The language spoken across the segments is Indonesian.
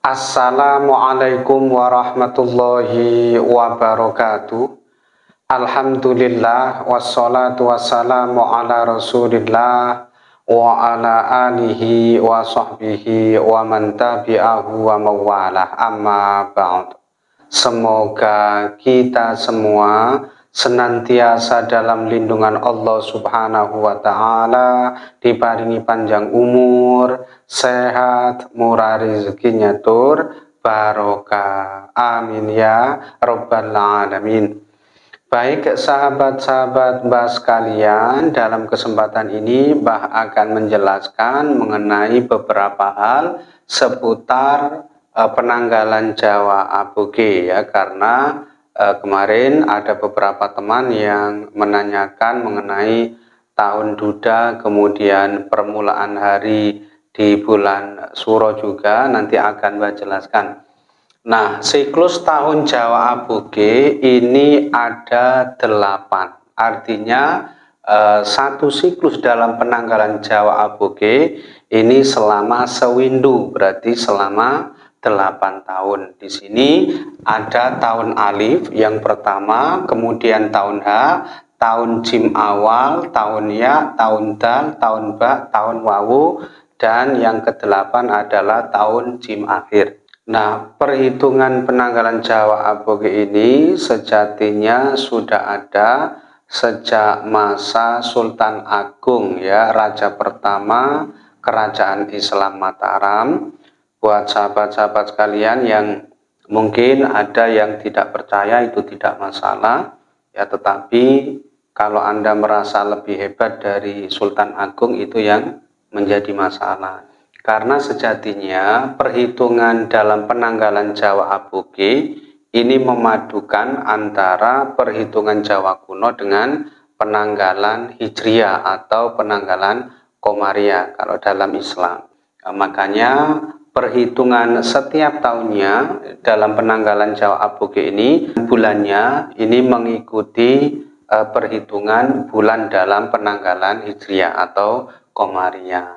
Assalamualaikum warahmatullahi wabarakatuh. Alhamdulillah wassalatu wassalamu ala rasulillah wa ala alihi wa sahbihi wa man tabi'ahu wa mawalah. Amma ba'd Semoga kita semua senantiasa dalam lindungan Allah Subhanahu wa taala, diparingi panjang umur, sehat, murah rezekinya tur, barokah. Amin ya rabbal alamin. Baik sahabat-sahabat Mbah sekalian, dalam kesempatan ini Mbah akan menjelaskan mengenai beberapa hal seputar uh, penanggalan Jawa Aboge ya karena uh, kemarin ada beberapa teman yang menanyakan mengenai tahun duda kemudian permulaan hari di bulan Suro juga nanti akan saya jelaskan. Nah siklus tahun Jawa Aboge ini ada delapan. Artinya uh, satu siklus dalam penanggalan Jawa Aboge ini selama sewindu berarti selama 8 tahun. Di sini ada tahun alif yang pertama, kemudian tahun H, tahun jim awal, tahun ya, tahun dal, tahun ba, tahun wawu, dan yang kedelapan adalah tahun jim akhir. Nah, perhitungan penanggalan Jawa Aboge ini sejatinya sudah ada sejak masa Sultan Agung ya, raja pertama kerajaan Islam Mataram buat sahabat-sahabat sekalian yang mungkin ada yang tidak percaya itu tidak masalah ya tetapi kalau Anda merasa lebih hebat dari Sultan Agung itu yang menjadi masalah karena sejatinya perhitungan dalam penanggalan Jawa Aboge ini memadukan antara perhitungan Jawa kuno dengan penanggalan Hijriah atau penanggalan Komariah kalau dalam Islam. Makanya perhitungan setiap tahunnya dalam penanggalan Jawa Aboge ini bulannya ini mengikuti uh, perhitungan bulan dalam penanggalan Hijriah atau Komariah.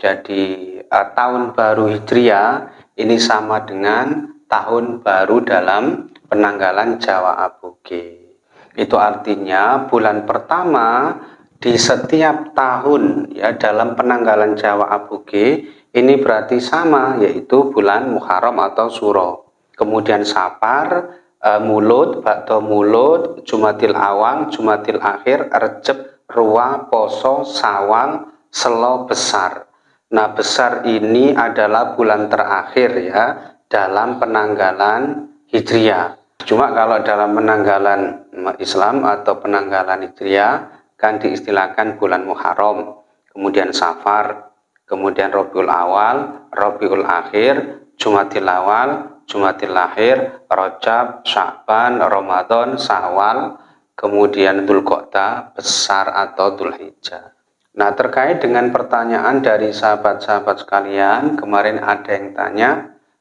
Jadi uh, tahun baru Hijriah ini sama dengan tahun baru dalam penanggalan Jawa Aboge. Itu artinya bulan pertama di setiap tahun ya dalam penanggalan Jawa Aboge ini berarti sama yaitu bulan Muharram atau Suro. Kemudian Sapar, e, Mulut, Bakto Mulut, Jumatil Awal, Jumatil Akhir, Recep, Ruwa, Poso, Sawal, Selo Besar. Nah besar ini adalah bulan terakhir ya dalam penanggalan Hijriah. Cuma kalau dalam penanggalan Islam atau penanggalan Hijriah kan diistilahkan bulan Muharram, kemudian Safar, kemudian Robiul Awal, Robiul Akhir, Jumatil Awal, Jumatil Akhir, Rojab, Sya'ban, Ramadan, Sawal, kemudian Dzulqa'dah, besar atau Dzulhijjah. Nah, terkait dengan pertanyaan dari sahabat-sahabat sekalian, kemarin ada yang tanya,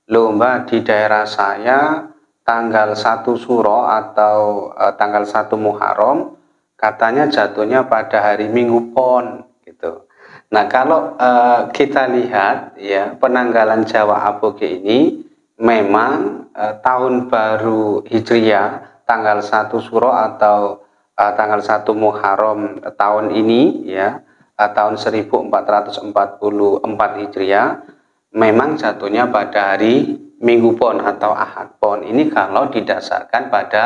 lomba di daerah saya tanggal 1 Suro atau e, tanggal 1 Muharram katanya jatuhnya pada hari Minggu Pon gitu. Nah, kalau uh, kita lihat ya penanggalan Jawa Aboge ini memang uh, tahun baru Hijriah tanggal 1 Suro atau uh, tanggal 1 Muharram tahun ini ya uh, tahun 1444 Hijriah memang jatuhnya pada hari Minggu Pon atau Ahad Pon. Ini kalau didasarkan pada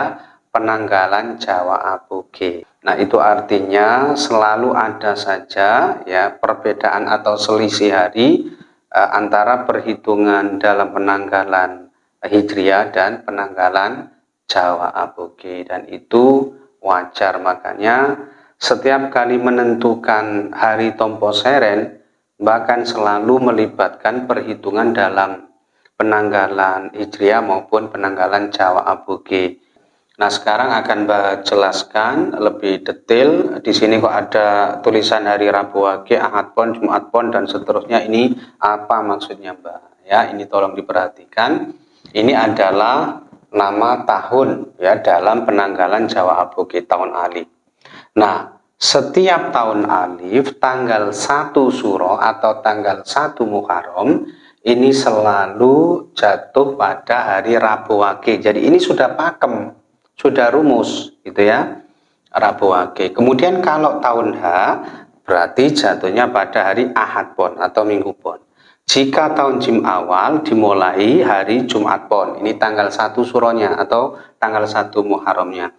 penanggalan Jawa Aboge. Nah, itu artinya selalu ada saja ya perbedaan atau selisih hari eh, antara perhitungan dalam penanggalan Hijriah dan penanggalan Jawa Aboge. Dan itu wajar. Makanya setiap kali menentukan hari Tompo Seren bahkan selalu melibatkan perhitungan dalam penanggalan Hijriah maupun penanggalan Jawa Aboge Nah, sekarang akan Mbak jelaskan lebih detail. Di sini kok ada tulisan hari Rabu Wage, Ahad Pon, Jumat Pon, dan seterusnya. Ini apa maksudnya Mbak? Ya, ini tolong diperhatikan. Ini adalah nama tahun ya dalam penanggalan Jawa Aboge tahun alif. Nah, setiap tahun alif tanggal 1 Suro atau tanggal 1 Muharram ini selalu jatuh pada hari Rabu Wage. Jadi ini sudah pakem, sudah rumus gitu ya. Rabu Wage. Kemudian kalau tahun H berarti jatuhnya pada hari Ahad Pon atau Minggu Pon. Jika tahun Jim awal dimulai hari Jumat Pon, ini tanggal 1 suronya atau tanggal 1 Muharramnya.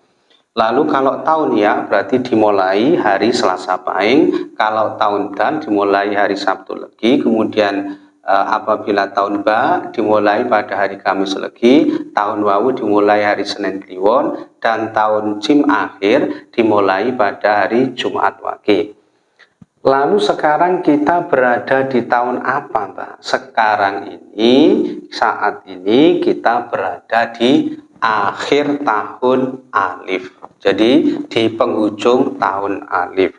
Lalu kalau tahun ya berarti dimulai hari Selasa Pahing, kalau tahun dan dimulai hari Sabtu Legi, kemudian apabila tahun Ba dimulai pada hari Kamis Legi, tahun Wawu dimulai hari Senin Kliwon, dan tahun Jim akhir dimulai pada hari Jumat Wage. Lalu sekarang kita berada di tahun apa, Mbak? Sekarang ini, saat ini kita berada di akhir tahun alif. Jadi di penghujung tahun alif.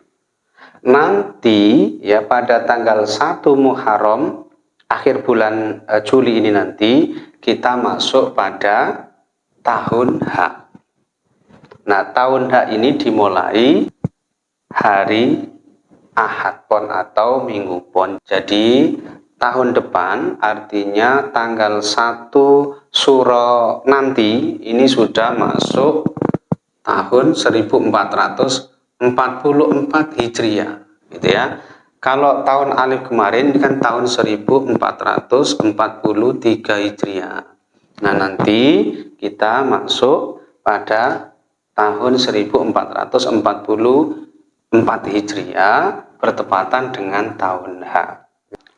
Nanti ya pada tanggal 1 Muharram akhir bulan uh, Juli ini nanti kita masuk pada tahun H. Nah, tahun H ini dimulai hari Ahad Pon atau Minggu Pon. Jadi tahun depan artinya tanggal 1 Suro nanti ini sudah masuk tahun 1444 Hijriah gitu ya. Kalau tahun alif kemarin kan tahun 1443 Hijriah. Nah, nanti kita masuk pada tahun 1444 Hijriah bertepatan dengan tahun H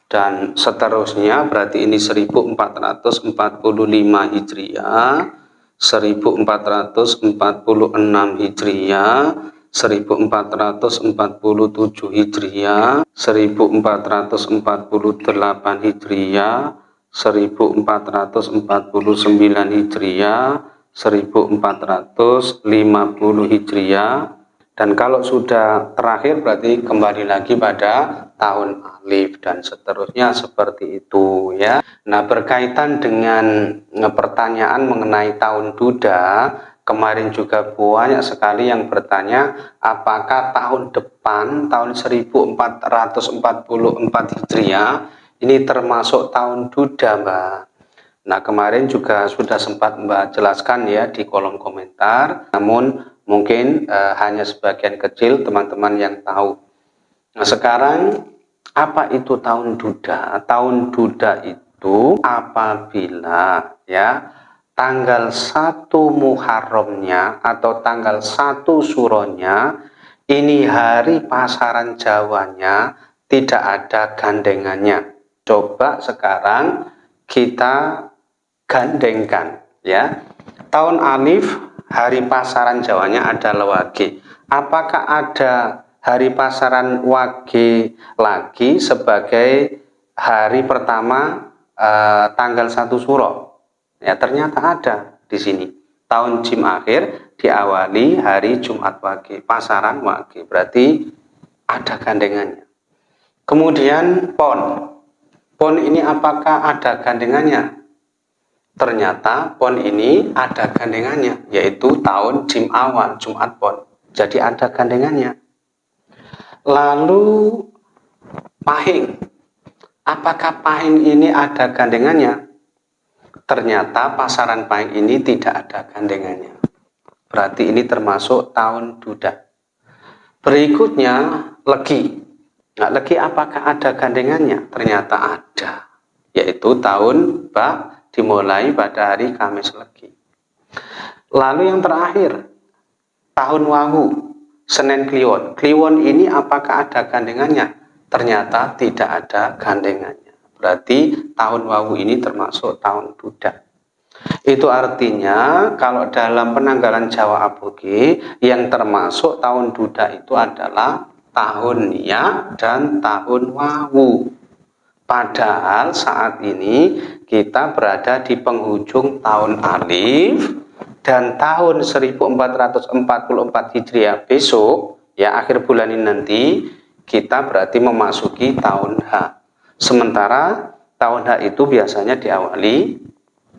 dan seterusnya berarti ini 1445 Hijriah 1446 Hijriah 1447 Hijriah 1448 Hijriah 1449 Hijriah 1450 Hijriah dan kalau sudah terakhir berarti kembali lagi pada tahun alif dan seterusnya seperti itu ya. Nah berkaitan dengan pertanyaan mengenai tahun duda, kemarin juga banyak sekali yang bertanya apakah tahun depan tahun 1444 Hijriah ini termasuk tahun duda Mbak. Nah kemarin juga sudah sempat Mbak jelaskan ya di kolom komentar namun Mungkin uh, hanya sebagian kecil teman-teman yang tahu. Nah sekarang apa itu tahun duda? Tahun duda itu apabila ya tanggal 1 Muharramnya atau tanggal 1 Suronya ini hari pasaran Jawanya tidak ada gandengannya. Coba sekarang kita gandengkan ya. Tahun alif hari pasaran Jawanya adalah Wage. Apakah ada hari pasaran Wage lagi sebagai hari pertama eh, tanggal 1 Suro? Ya, ternyata ada di sini. Tahun Jim akhir diawali hari Jumat Wage, pasaran Wage. Berarti ada gandengannya. Kemudian PON. PON ini apakah ada gandengannya? ternyata pon ini ada gandengannya yaitu tahun Jim awal Jumat pon jadi ada gandengannya lalu pahing apakah pahing ini ada gandengannya ternyata pasaran pahing ini tidak ada gandengannya berarti ini termasuk tahun duda berikutnya legi nah legi apakah ada gandengannya ternyata ada yaitu tahun bak dimulai pada hari Kamis Legi. Lalu yang terakhir, tahun Wahu, Senin Kliwon. Kliwon ini apakah ada gandengannya? Ternyata tidak ada gandengannya. Berarti tahun Wahu ini termasuk tahun Buddha. Itu artinya kalau dalam penanggalan Jawa Aboge yang termasuk tahun Buddha itu adalah tahun Ya dan tahun Wawu. Padahal saat ini kita berada di penghujung tahun Alif dan tahun 1444 Hijriah besok ya akhir bulan ini nanti kita berarti memasuki tahun H. Sementara tahun H itu biasanya diawali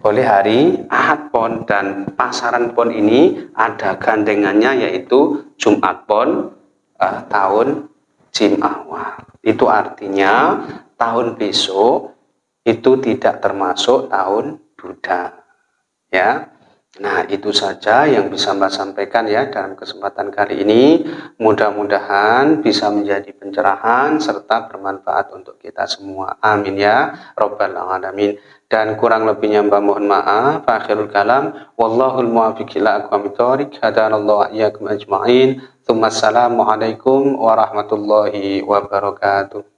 oleh hari Ahad Pon dan pasaran Pon ini ada gandengannya yaitu Jumat Pon uh, tahun Jim awal. Itu artinya tahun besok itu tidak termasuk tahun Buddha. Ya. Nah, itu saja yang bisa Mbak sampaikan ya dalam kesempatan kali ini. Mudah-mudahan bisa menjadi pencerahan serta bermanfaat untuk kita semua. Amin ya Rabbal Alamin. Dan kurang lebihnya Mbak mohon maaf. Akhirul kalam. Wallahul muwafiq ila aqwamit thoriq. Hadanallahu iyyakum ajma'in. Assalamualaikum warahmatullahi wabarakatuh.